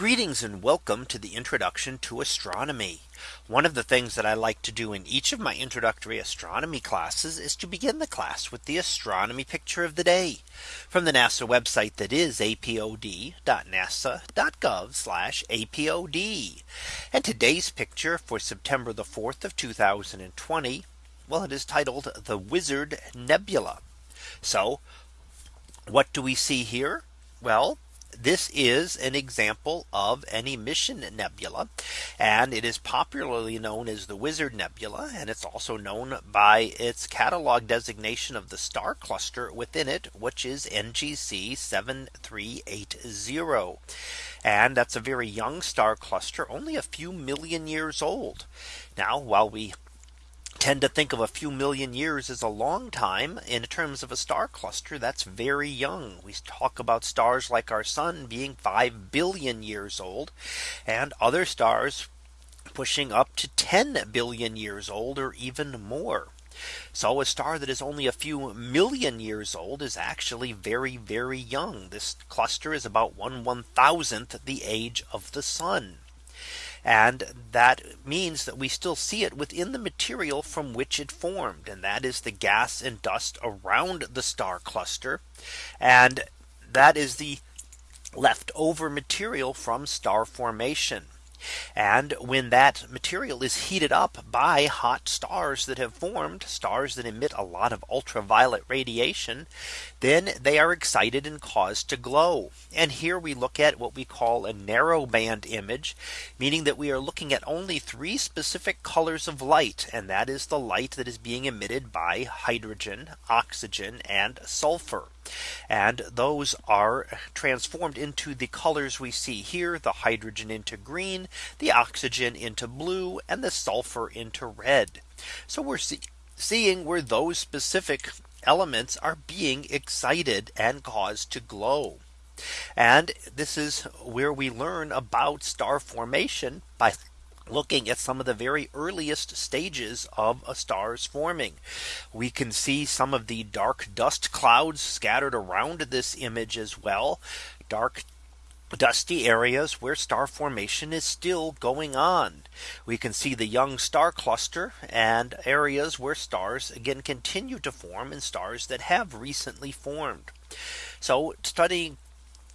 Greetings and welcome to the introduction to astronomy. One of the things that I like to do in each of my introductory astronomy classes is to begin the class with the astronomy picture of the day from the NASA website that is apod.nasa.gov apod. And today's picture for September the 4th of 2020. Well, it is titled the Wizard Nebula. So what do we see here? Well, this is an example of an emission nebula and it is popularly known as the Wizard Nebula and it's also known by its catalog designation of the star cluster within it which is NGC 7380 and that's a very young star cluster only a few million years old. Now while we tend to think of a few million years as a long time in terms of a star cluster that's very young. We talk about stars like our sun being 5 billion years old and other stars pushing up to 10 billion years old or even more. So a star that is only a few million years old is actually very, very young. This cluster is about one one thousandth the age of the sun. And that means that we still see it within the material from which it formed. And that is the gas and dust around the star cluster. And that is the leftover material from star formation. And when that material is heated up by hot stars that have formed stars that emit a lot of ultraviolet radiation, then they are excited and caused to glow. And here we look at what we call a narrow band image, meaning that we are looking at only three specific colors of light. And that is the light that is being emitted by hydrogen, oxygen, and sulfur. And those are transformed into the colors we see here the hydrogen into green, the oxygen into blue, and the sulfur into red. So we're see seeing where those specific elements are being excited and caused to glow. And this is where we learn about star formation by looking at some of the very earliest stages of a star's forming. We can see some of the dark dust clouds scattered around this image as well. Dark dusty areas where star formation is still going on. We can see the young star cluster and areas where stars again continue to form and stars that have recently formed. So studying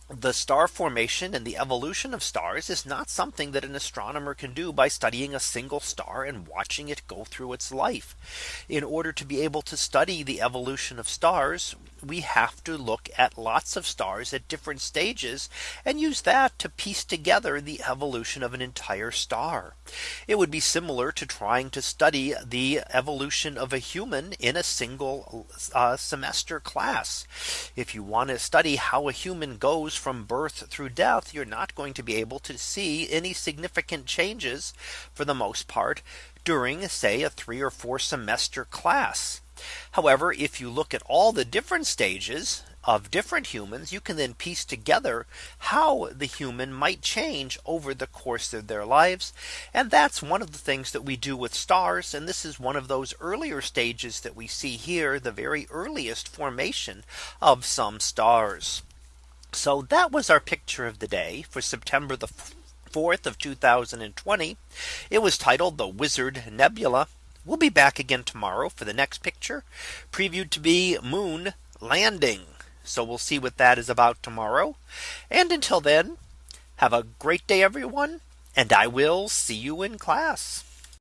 the star formation and the evolution of stars is not something that an astronomer can do by studying a single star and watching it go through its life. In order to be able to study the evolution of stars, we have to look at lots of stars at different stages and use that to piece together the evolution of an entire star. It would be similar to trying to study the evolution of a human in a single uh, semester class. If you want to study how a human goes from birth through death, you're not going to be able to see any significant changes for the most part during say a three or four semester class. However, if you look at all the different stages of different humans, you can then piece together how the human might change over the course of their lives. And that's one of the things that we do with stars. And this is one of those earlier stages that we see here, the very earliest formation of some stars. So that was our picture of the day for September the 4th of 2020. It was titled the Wizard Nebula. We'll be back again tomorrow for the next picture previewed to be moon landing. So we'll see what that is about tomorrow. And until then, have a great day, everyone. And I will see you in class.